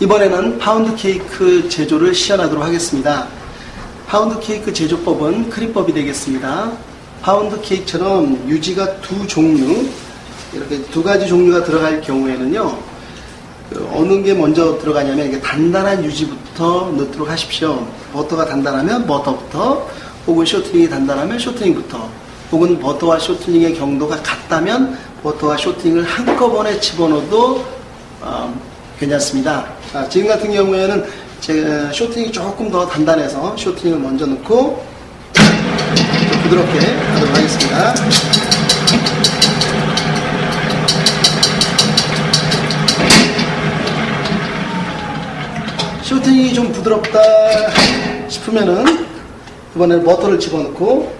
이번에는 파운드 케이크 제조를 시연하도록 하겠습니다. 파운드 케이크 제조법은 크림법이 되겠습니다. 파운드 케이크처럼 유지가 두 종류, 이렇게 두 가지 종류가 들어갈 경우에는요, 그 어느 게 먼저 들어가냐면 단단한 유지부터 넣도록 하십시오. 버터가 단단하면 버터부터, 혹은 쇼트닝이 단단하면 쇼트닝부터, 혹은 버터와 쇼트닝의 경도가 같다면 버터와 쇼트닝을 한꺼번에 집어넣어도 어, 괜찮습니다. 자, 지금 같은 경우에는 제 쇼트닝이 조금 더 단단해서 쇼트닝을 먼저 넣고 부드럽게 하도록 하겠습니다. 쇼팅이 좀 부드럽다 싶으면은 이번에는 버터를 집어넣고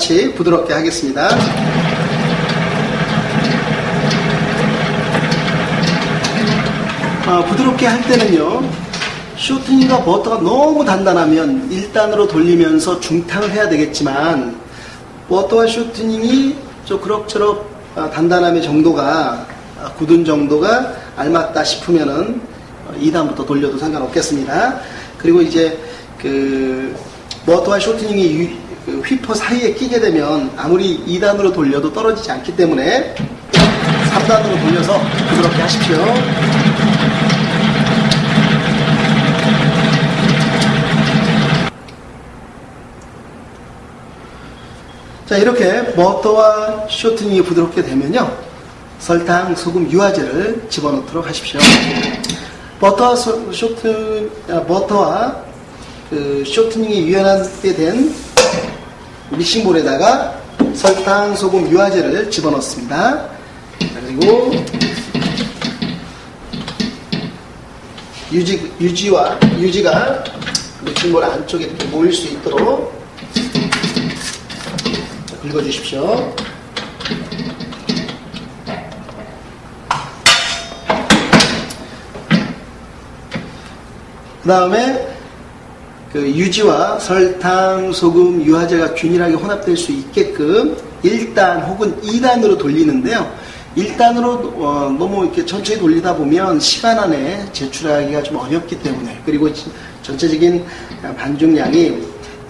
같이 부드럽게 하겠습니다. 아, 부드럽게 할 때는요, 쇼트닝과 버터가 너무 단단하면 1단으로 돌리면서 중탕을 해야 되겠지만, 버터와 쇼트닝이 좀 그럭저럭 아, 단단함의 정도가, 아, 굳은 정도가 알맞다 싶으면은 2단부터 돌려도 상관없겠습니다. 그리고 이제 그 버터와 쇼트닝이 유- 그 휘퍼 사이에 끼게 되면 아무리 2단으로 돌려도 떨어지지 않기 때문에 3단으로 돌려서 부드럽게 하십시오. 자, 이렇게 버터와 쇼트닝이 부드럽게 되면요. 설탕, 소금, 유화제를 집어넣도록 하십시오. 버터와 소- 쇼트, 아, 버터와 그 쇼트닝이 유연하게 된 믹싱볼에다가 설탕, 소금, 유화제를 집어넣습니다. 자, 그리고 유지, 유지와, 유지가 믹싱볼 안쪽에 이렇게 모일 수 있도록 자, 긁어주십시오. 그 다음에 그 유지와 설탕, 소금, 유화제가 균일하게 혼합될 수 있게끔 1단 혹은 2단으로 돌리는데요. 1단으로 어, 너무 이렇게 천천히 돌리다 보면 시간 안에 제출하기가 좀 어렵기 때문에 그리고 지- 전체적인 반죽량이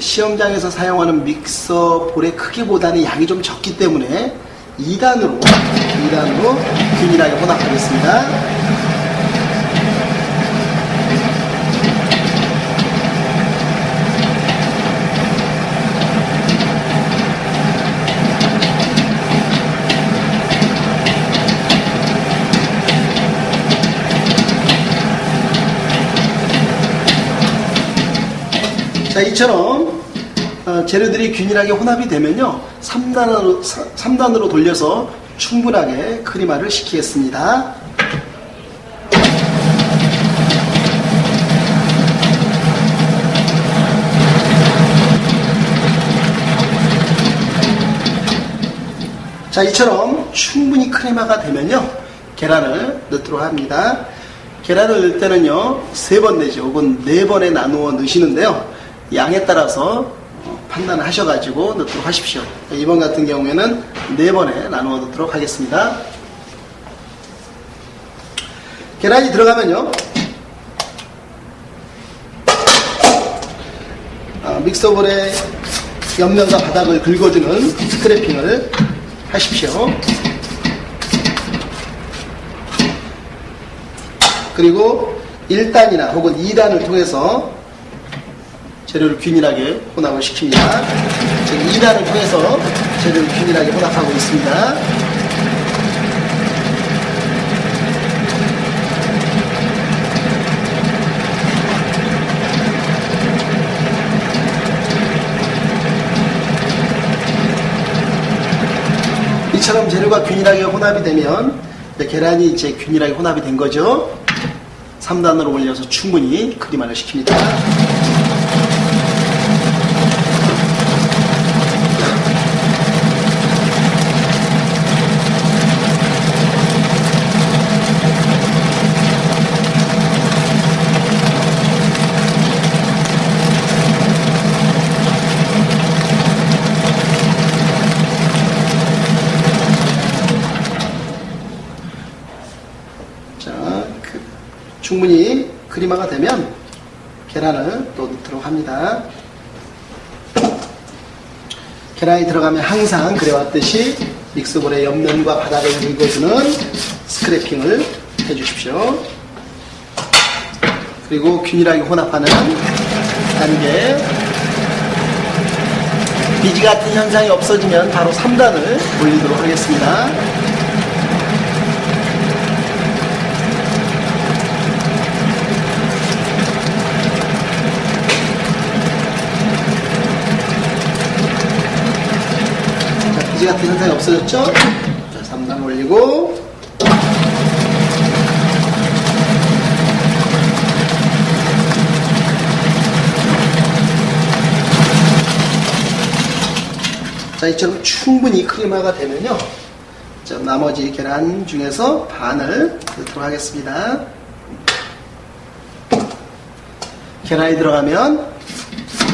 시험장에서 사용하는 믹서 볼의 크기보다는 양이 좀 적기 때문에 2단으로 2단으로 균일하게 혼합하겠습니다. 자, 이처럼 어, 재료들이 균일하게 혼합이 되면요. 3단으로, 3단으로 돌려서 충분하게 크리마를 시키겠습니다. 자, 이처럼 충분히 크레마가 되면요. 계란을 넣도록 합니다. 계란을 넣을 때는요. 세 번 내지 혹은 네 번에 나누어 넣으시는데요. 양에 따라서 어, 판단을 하셔가지고 넣도록 하십시오. 이번 같은 경우에는 네 번에 나누어 넣도록 하겠습니다. 계란이 들어가면요. 아, 믹서볼의 옆면과 바닥을 긁어주는 스크래핑을 하십시오. 그리고 1단이나 혹은 2단을 통해서 재료를 균일하게 혼합을 시킵니다. 지금 2단을 통해서 재료를 균일하게 혼합하고 있습니다. 이처럼 재료가 균일하게 혼합이 되면 계란이 이제 균일하게 혼합이 된 거죠. 3단으로 올려서 충분히 크림화를 시킵니다. 자, 그, 충분히 크리마가 되면 계란을 또 넣도록 합니다. 계란이 들어가면 항상 그래왔듯이 믹스볼의 옆면과 바닥을 긁어주는 스크래핑을 해주십시오. 그리고 균일하게 혼합하는 단계. 비지 같은 현상이 없어지면 바로 3단을 올리도록 하겠습니다. 자, 비지 같은 현상이 없어졌죠? 자, 3단 올리고 자, 이처럼 충분히 크리마가 되면요. 자, 나머지 계란 중에서 반을 넣도록 하겠습니다. 계란이 들어가면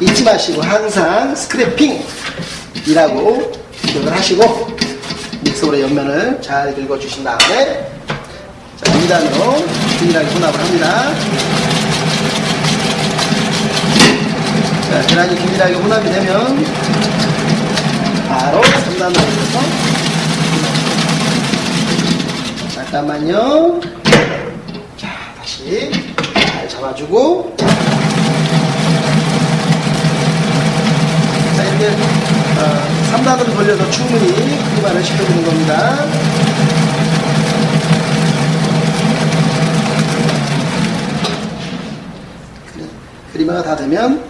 잊지 마시고 항상 스크래핑이라고 기억을 하시고 믹서볼의 옆면을 잘 긁어주신 다음에 자, 2단으로 균일하게 혼합을 합니다. 자, 계란이 균일하게 혼합이 되면 바로 3단으로 올려서 잠깐만요. 자, 다시 잘 잡아주고 자, 이렇게 어, 3단으로 돌려서 충분히 크리마를 시켜주는 겁니다. 크리- 크리마가 다 되면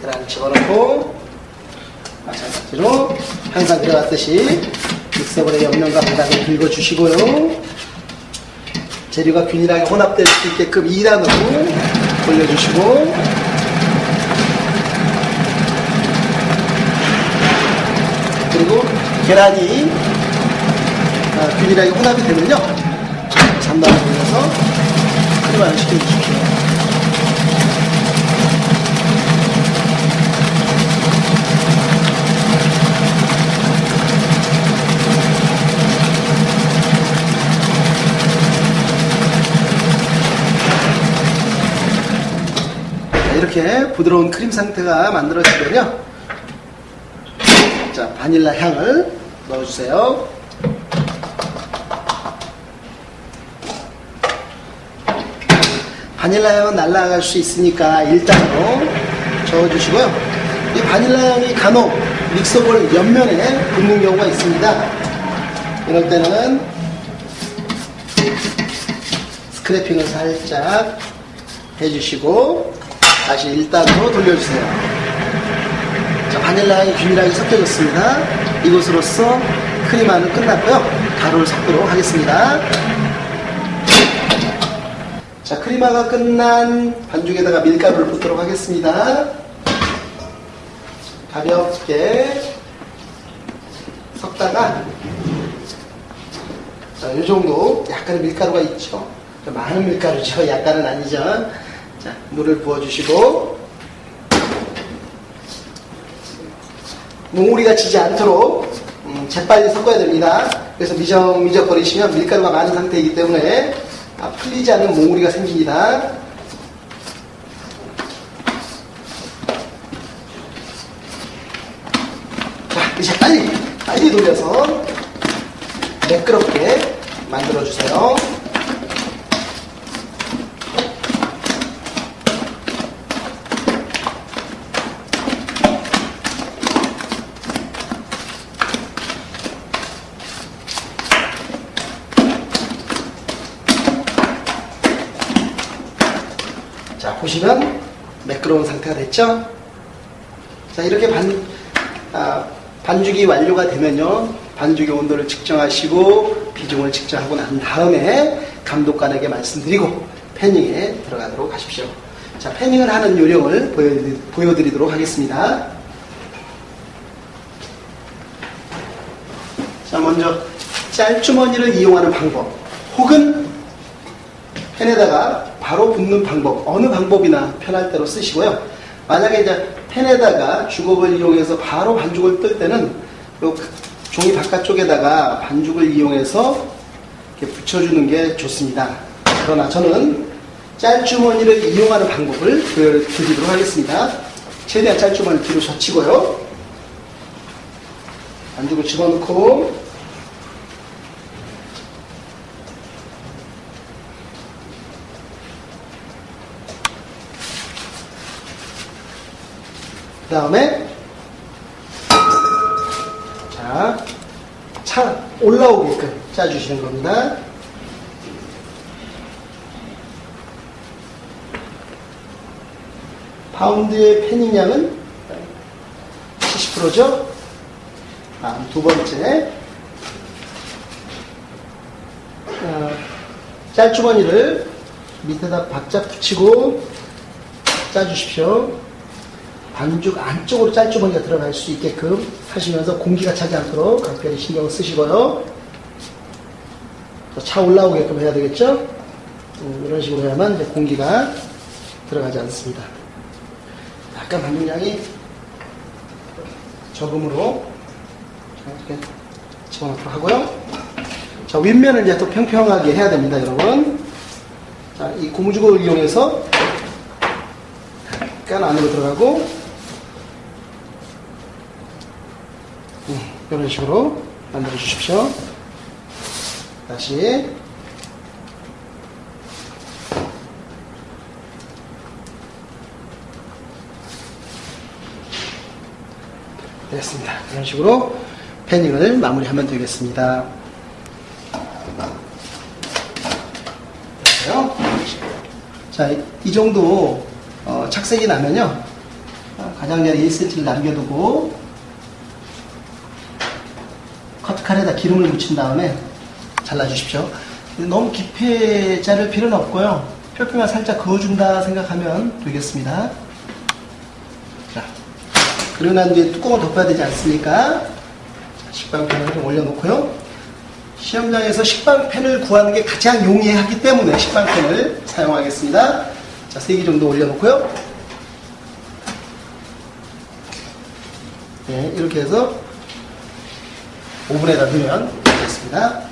계란을 집어넣고 마찬가지로 항상 그래왔듯이 믹서볼의 옆면과 바닥을 긁어주시고요. 재료가 균일하게 혼합될 수 있게끔 2단으로 돌려주시고 그리고 계란이 아, 균일하게 혼합이 되면요 3단을 돌려서 크림을 시켜주십시오. 자, 이렇게 부드러운 크림 상태가 만들어지면요. 자, 바닐라 향을 넣어주세요. 바닐라 향은 날아갈 수 있으니까 일단으로 저어주시고요. 이 바닐라 향이 간혹 믹서볼 옆면에 붙는 경우가 있습니다. 이럴 때는 스크래핑을 살짝 해주시고 다시 1단으로 돌려주세요. 자, 바닐라 향이 균일하게 섞여졌습니다. 이것으로써 크림화는 끝났고요. 가루를 섞도록 하겠습니다. 자, 크림화가 끝난 반죽에다가 밀가루를 붓도록 하겠습니다. 가볍게 섞다가 자, 이 정도 약간의 밀가루가 있죠. 많은 밀가루죠. 약간은 아니죠. 자, 물을 부어주시고 몽우리가 지지 않도록 음, 재빨리 섞어야 됩니다. 그래서 미적미적 거리시면 밀가루가 많은 상태이기 때문에 아, 풀리지 않는 몽우리가 생깁니다. 자, 이제 빨리 빨리 돌려서 매끄럽게 만들어 주세요. 자, 보시면 매끄러운 상태가 됐죠? 자, 이렇게 반, 아, 반죽이 완료가 되면요. 반죽의 온도를 측정하시고 비중을 측정하고 난 다음에 감독관에게 말씀드리고 패닝에 들어가도록 하십시오. 자, 패닝을 하는 요령을 보여드리, 보여드리도록 하겠습니다. 자, 먼저 짤주머니를 이용하는 방법 혹은 펜에다가 바로 붓는 방법 어느 방법이나 편할 대로 쓰시고요. 만약에 이제 펜에다가 주걱을 이용해서 바로 반죽을 뜰 때는 요 종이 바깥쪽에다가 반죽을 이용해서 이렇게 붙여주는 게 좋습니다. 그러나 저는 짤주머니를 이용하는 방법을 보여드리도록 하겠습니다. 최대한 짤주머니 뒤로 젖히고요. 안쪽으로 집어넣고 그 다음에 자, 차 올라오게끔 짜주시는 겁니다. 파운드의 패닝 양은 70%죠? 다음 두 번째. 어, 짤주머니를 밑에다 박자 붙이고 짜주십시오. 반죽 안쪽으로 짤주머니가 들어갈 수 있게끔 하시면서 공기가 차지 않도록 각별히 신경을 쓰시고요. 또차 올라오게끔 해야 되겠죠? 음, 이런 식으로 해야만 이제 공기가 들어가지 않습니다. 약간 반죽량이 적음으로 자, 이렇게 집어넣도록 하고요. 자, 윗면을 이제 또 평평하게 해야 됩니다, 여러분. 자, 이 고무줄을 이용해서 약간 안으로 들어가고 음, 이런 식으로 만들어 주십시오. 다시 됐습니다. 이런 식으로 패닝을 마무리하면 되겠습니다. 됐어요? 자, 이 정도 어, 착색이 나면요. 어, 가장자리 1cm를 남겨두고 커트칼에다 기름을 묻힌 다음에 잘라주십시오. 너무 깊게 자를 필요는 없고요. 표피만 살짝 그어준다 생각하면 되겠습니다. 자, 그리고 난 뒤에 뚜껑을 덮어야 되지 않습니까? 자, 식빵팬을 좀 올려놓고요. 시험장에서 식빵팬을 구하는 게 가장 용이하기 때문에 식빵팬을 사용하겠습니다. 자, 3개 정도 올려놓고요. 네, 이렇게 해서 오븐에다 넣으면 되겠습니다.